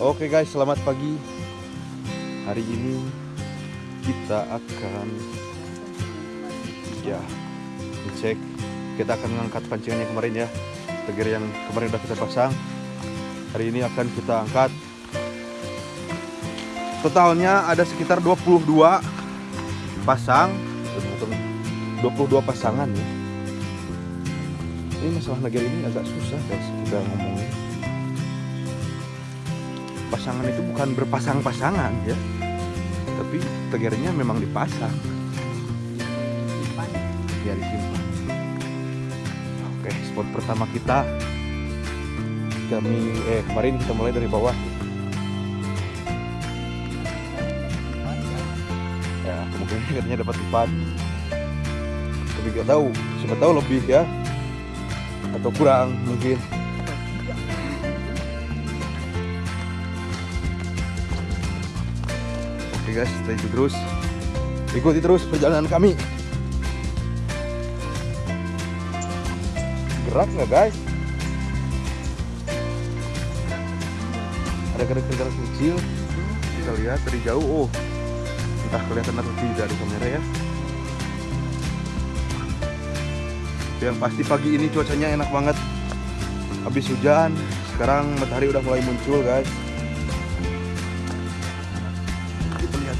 Oke guys, selamat pagi. Hari ini kita akan ya cek kita akan mengangkat pancingan kemarin ya. Teger yang kemarin udah kita pasang. Hari ini akan kita angkat. Totalnya ada sekitar 22 pasang. 22 pasangan ya ini masalah negara ini agak susah guys kita ngomongin pasangan itu bukan berpasang-pasangan ya. Tapi tegernya memang dipasang. Ya disimpan. Oke spot pertama kita. Kami eh kemarin kita mulai dari bawah. Ya kemungkinan katanya dapat empat tapi gak tahu. Siapa tahu lebih ya. Atau kurang mungkin oke guys stay terus. Ikuti terus perjalanan kami. Gerak nggak guys? Ada kerikil kecil. Kita lihat dari jauh. Oh entah kelihatan atau tidak di kamera ya. Yang pasti pagi ini cuacanya enak banget. Habis hujan sekarang matahari udah mulai muncul guys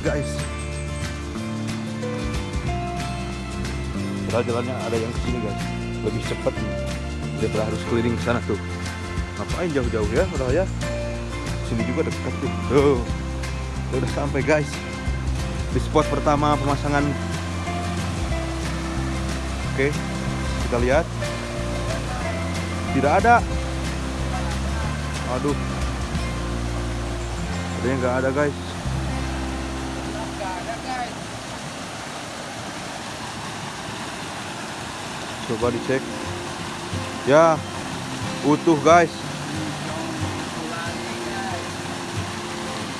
guys. Padahal jalannya ada yang ke sini guys. Lebih cepat nih daripada harus keliling ke sana tuh. Ngapain jauh-jauh ya udah ya? Sini juga dekat tuh. Tuh udah sampai guys. Di spot pertama pemasangan. Oke kita lihat. Tidak ada. Aduh. Adanya nggak ada guys coba dicek ya utuh guys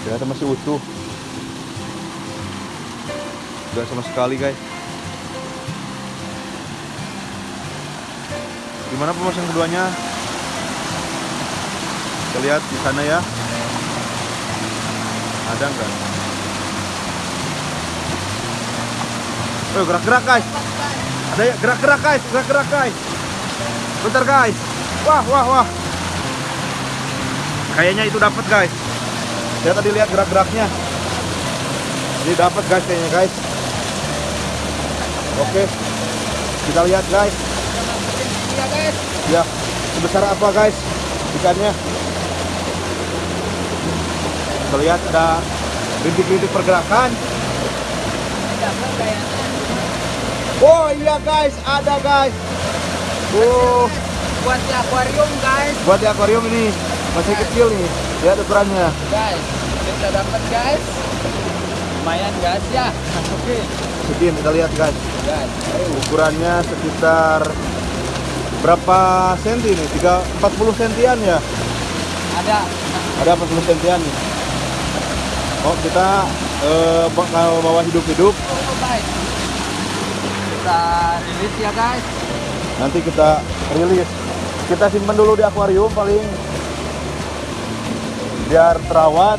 ternyata masih utuh Gak sama sekali guys Gimana pemasang keduanya? Kita lihat di sana ya. Ada nggak? Oh gerak-gerak guys. Ada ya gerak-gerak guys, gerak-gerak guys. Bentar guys. Wah wah wah. Kayaknya itu dapat guys. Saya tadi lihat gerak-geraknya. Ini dapat guys kayaknya guys. Oke. Kita lihat guys. Ya, sebesar apa guys ikannya? Kita lihat ada rintik-rintik pergerakan. Oh iya guys, ada guys. Oh, buat di akuarium guys buat di akuarium ini masih kecil nih. Lihat ukurannya. guys kita dapat guys lumayan guys ya oke Segini kita lihat guys. guys Ukurannya sekitar berapa senti nih? 3 40 sentian ya? ada Ada 40 sentian nih. Oh, kita eh, bakal bawa hidup-hidup. oh, guys kita rilis ya guys Nanti kita rilis. Kita simpan dulu di akuarium paling biar terawat.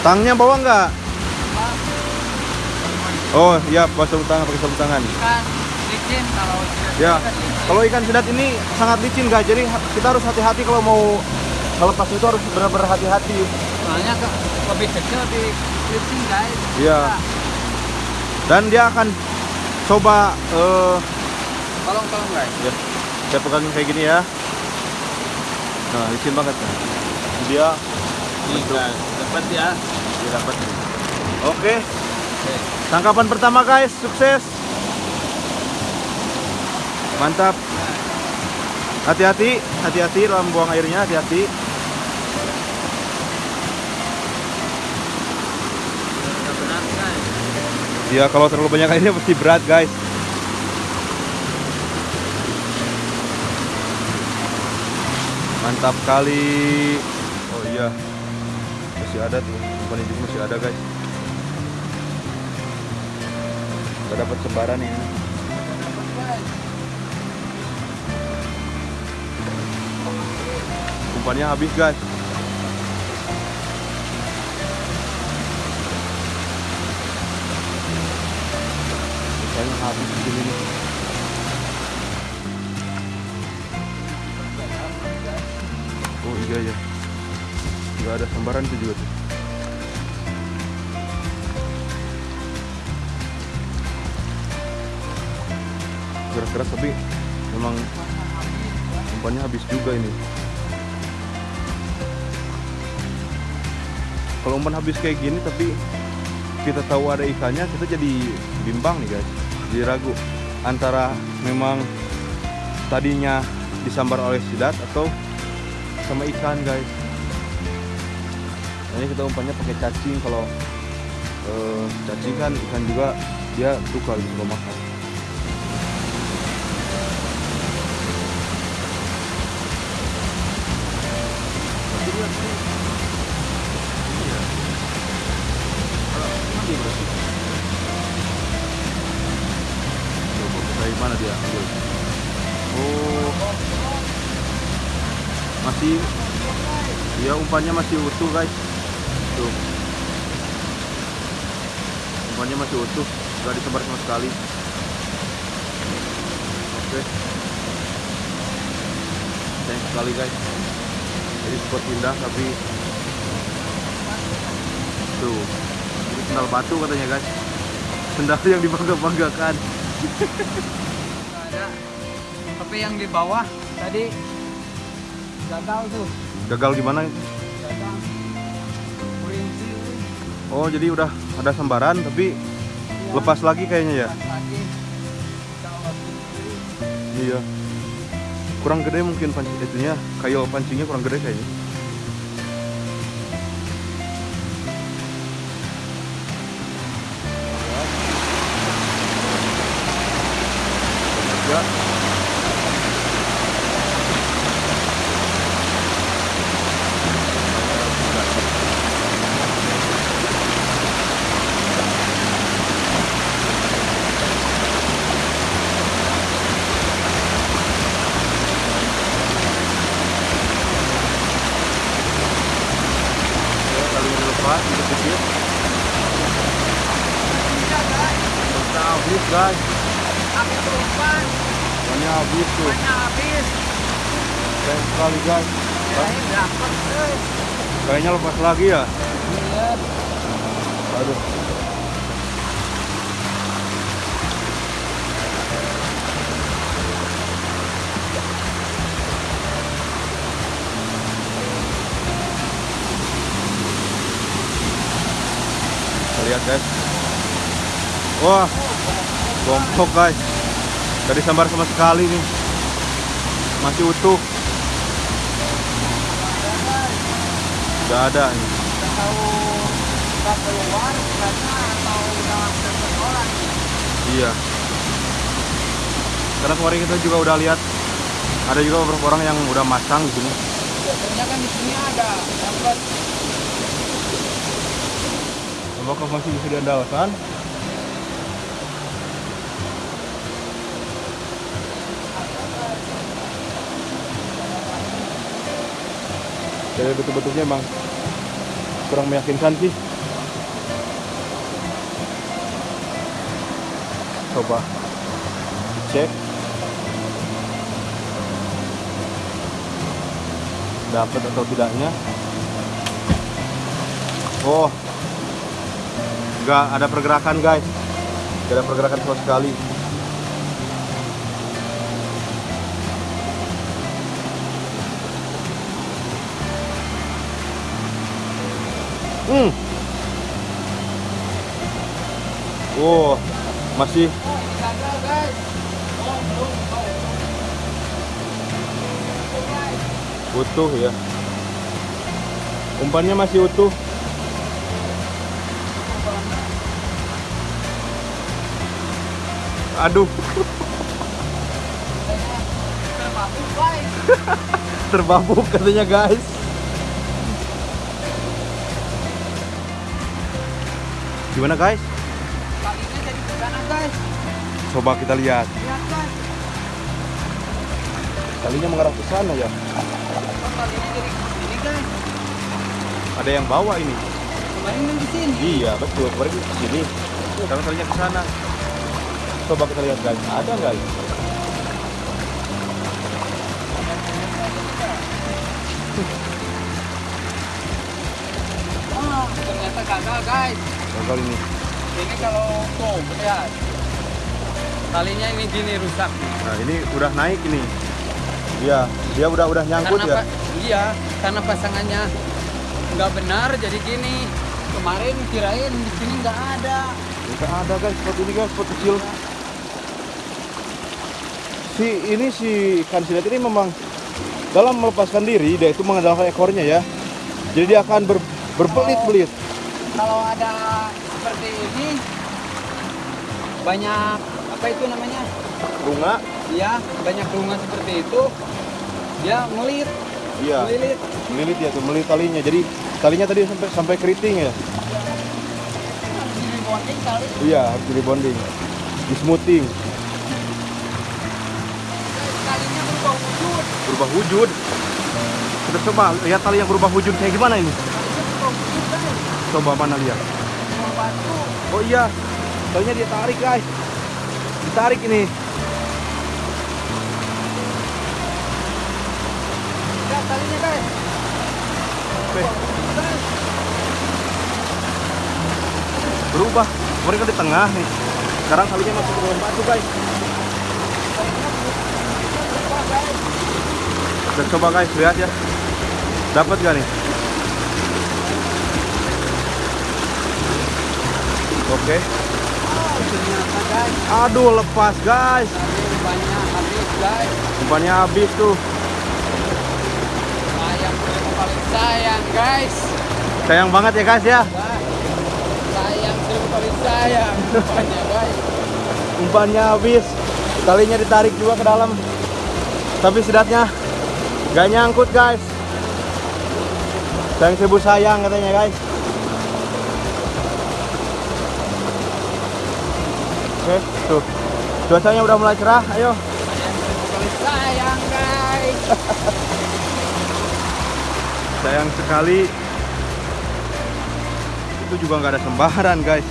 Tangnya bawa nggak? Oh iya, bawa sarung tangan pakai sarung tangan. ikan licin kalau Ya, kalau ikan sidat ini sangat licin guys. Jadi kita harus hati-hati kalau mau melepas itu harus benar-benar hati-hati. soalnya lebih kecil lebih licin guys Iya. Dan dia akan coba eh tolong tolong guys ya, saya pegangin kayak gini ya. Nah, licin banget kan. Dia nih guys dapat ya dia dapat. Oke. Tangkapan pertama guys, sukses. Mantap. Hati-hati, hati-hati dalam buang airnya, hati-hati. Ya kalau terlalu banyak airnya pasti berat guys. Mantap kali. Oh iya. Masih ada tuh. Umpan ini masih ada guys. Kita dapat sebaran ini. Umpannya habis guys. Habis begini nih Oh iya ya Nggak ada sambaran itu juga tuh. Keras-keras tapi memang umpannya habis juga ini. Kalau umpan habis kayak gini tapi kita tahu ada ikannya kita jadi bimbang nih guys jadi ragu antara memang tadinya disambar oleh sidat atau sama ikan guys. Ini kita umpannya pakai cacing kalau eh, cacing kan ikan juga dia suka gitu makan masih, ya umpannya masih utuh guys. Tuh, umpannya masih utuh, nggak disebar sama sekali. Oke, sayang sekali guys jadi spot indah tapi tuh ini sendal batu katanya guys sendal yang dibangga-banggakan. Tapi yang di bawah tadi gagal tuh. gagal gimana Gagal. Kurinci. oh jadi udah ada sambaran tapi lepas lagi kayaknya ya lagi. Iya kurang gede mungkin pancing itunya kayu pancingnya kurang gede kayaknya habis. Sayang sekali guys. Kayaknya lepas lagi ya. Aduh lihat guys Wah Gompok guys Tadi sambar sama sekali nih Masih utuh Gak ada nih nggak. Iya. Karena kemarin kita juga udah lihat ada juga beberapa orang yang udah masang di sini. Biasanya kan di sini ada Apakah masih bisa diandalkan? Jadi betul-betulnya emang kurang meyakinkan sih. Coba cek. Dapat atau tidaknya. Oh, nggak ada pergerakan guys nggak ada pergerakan sama sekali hmm. Oh masih. Utuh ya. Umpannya masih utuh. Aduh. Terbabuk katanya guys gimana guys Kalinya jadi ke sana guys. coba kita lihat Lihat guys. kalinya mengarah ke sana ya Kok talinya jadi ini guys? Ada yang bawa ini. Kemarin kan di sini. Iya betul. Kemarin ke sini. Sekarang talinya ke sana. Coba kita lihat guys. Ada nggak? Wah, ternyata gagal guys. Gagal ini. Ini kalau tuh lihat. Talinya ini gini rusak. Nah ini udah naik ini. Iya. Dia udah udah nyangkut karena ya. iya, karena pasangannya nggak benar jadi gini. Kemarin kirain di sini nggak ada. Nggak ada guys. Spot ini guys. Spot kecil. Si ini si ikan silet ini memang dalam melepaskan diri dia itu mengandalkan ekornya ya. Jadi dia akan ber, berbelit-belit. Kalau ada seperti ini banyak apa itu namanya? Bunga. Iya, banyak bunga seperti itu. Dia melit, Iya. melilit. Melilit ya tuh, melilit talinya. Jadi talinya tadi sampai sampai keriting ya. Kali. Iya, harus di bonding. Di smoothing, Kalinya berubah wujud. berubah wujud. Kita coba lihat tali yang berubah wujud kayak gimana ini. Kalinya berubah wujud guys. Coba mana lihat. Oh iya, talinya dia tarik guys. Ditarik ini. Lihat talinya guys. Oke, Guys, berubah. Kan di tengah nih. Sekarang talinya masuk ke dalam batu guys. Kita coba guys lihat ya. Dapat gak nih? Oke. Aduh lepas guys. Banyak habis guys. Umpannya habis tuh. Sayang kali sayang guys. Sayang banget ya guys ya. Sayang kali sayang. Banyak guys. umpannya habis talinya ditarik juga ke dalam tapi sidatnya gak nyangkut guys sayang seribu sayang katanya guys oke tuh. Cuacanya udah mulai cerah ayo. Sayang guys. sayang sekali. Itu juga nggak ada sembaran guys.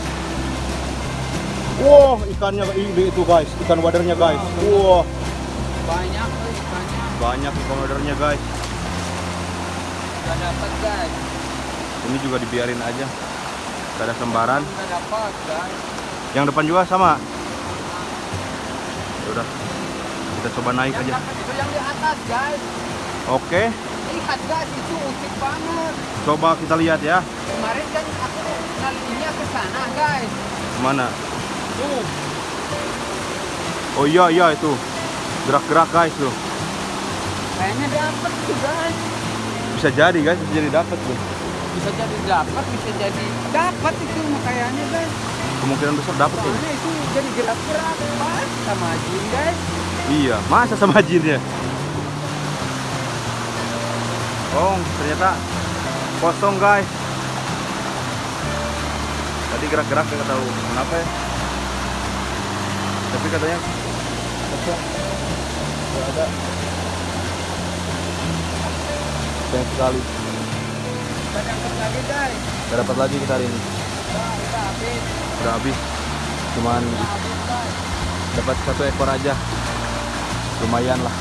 Wow ikannya ini itu guys. Ikan wadernya guys. Wow Banyak guys, banyak. banyak ikan wadernya guys. Gak dapat guys. ini juga dibiarin aja. Gak ada sembaran Gak dapat guys. Yang depan juga sama Ya udah kita coba naik Yang aja itu yang di atas guys. oke Lihat guys itu unik banget. coba kita lihat ya Kemarin kan aku nalinya ke sana guys. mana Tuh, oh iya iya itu gerak-gerak guys tuh kayaknya dapat tuh guys. bisa jadi guys bisa jadi dapat tuh Bisa jadi dapat, bisa jadi dapat itu kayaknya guys. Kemungkinan besar dapat Soalnya itu? Jadi gerak-gerak sama jin guys. iya masa sama jinnya oh ternyata kosong guys. Tadi gerak-gerak nggak tahu kenapa ya. Tapi katanya kosong. Nggak ada. Sayang sekali. Kita dapat lagi guys. nggak dapat lagi kita hari ini udah habis. cuman dapat satu ekor aja. Lumayan lah.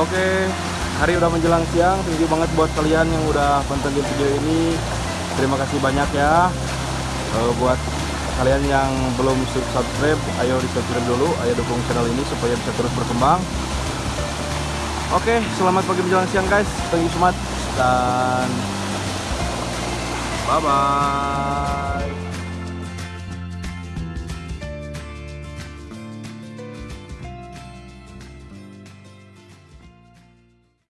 Oke hari udah menjelang siang. You banget buat kalian yang udah pantengin video ini. Terima kasih banyak ya. Eh, buat kalian yang belum subscribe ayo di subscribe dulu ayo dukung channel ini supaya bisa terus berkembang. Oke selamat pagi menjelang siang guys. Thank you so much dan bye bye